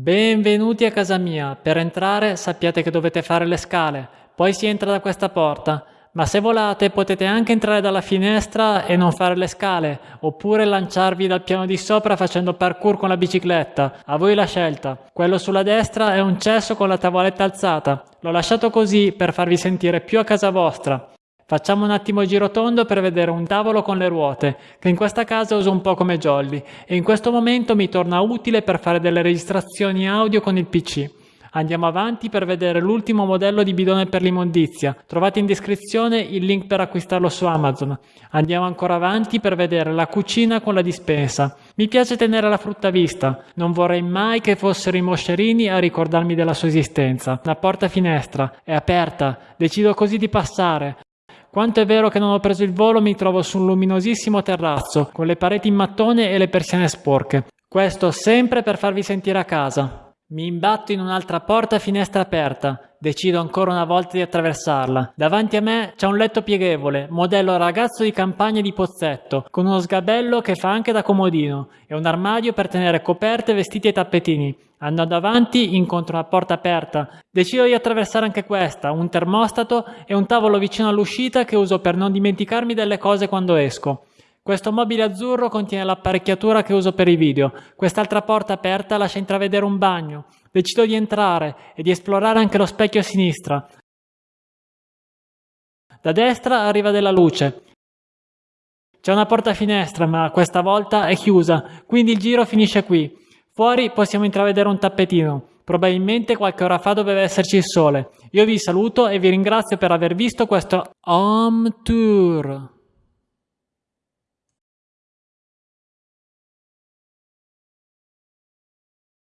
Benvenuti a casa mia. Per entrare sappiate che dovete fare le scale, poi si entra da questa porta. Ma se volate potete anche entrare dalla finestra e non fare le scale, oppure lanciarvi dal piano di sopra facendo parkour con la bicicletta. A voi la scelta. Quello sulla destra è un cesso con la tavoletta alzata. L'ho lasciato così per farvi sentire più a casa vostra. Facciamo un attimo giro tondo per vedere un tavolo con le ruote, che in questa casa uso un po' come jolly, e in questo momento mi torna utile per fare delle registrazioni audio con il PC. Andiamo avanti per vedere l'ultimo modello di bidone per l'immondizia. Trovate in descrizione il link per acquistarlo su Amazon. Andiamo ancora avanti per vedere la cucina con la dispensa. Mi piace tenere la frutta vista. Non vorrei mai che fossero i moscerini a ricordarmi della sua esistenza. La porta finestra è aperta. Decido così di passare. Quanto è vero che non ho preso il volo, mi trovo su un luminosissimo terrazzo, con le pareti in mattone e le persiane sporche. Questo sempre per farvi sentire a casa. Mi imbatto in un'altra porta finestra aperta. Decido ancora una volta di attraversarla. Davanti a me c'è un letto pieghevole, modello ragazzo di campagna di Pozzetto, con uno sgabello che fa anche da comodino e un armadio per tenere coperte, vestiti e tappetini. Andando avanti incontro una porta aperta. Decido di attraversare anche questa, un termostato e un tavolo vicino all'uscita che uso per non dimenticarmi delle cose quando esco. Questo mobile azzurro contiene l'apparecchiatura che uso per i video. Quest'altra porta aperta lascia intravedere un bagno. Decido di entrare e di esplorare anche lo specchio a sinistra. Da destra arriva della luce. C'è una porta finestra, ma questa volta è chiusa, quindi il giro finisce qui. Fuori possiamo intravedere un tappetino. Probabilmente qualche ora fa doveva esserci il sole. Io vi saluto e vi ringrazio per aver visto questo home tour.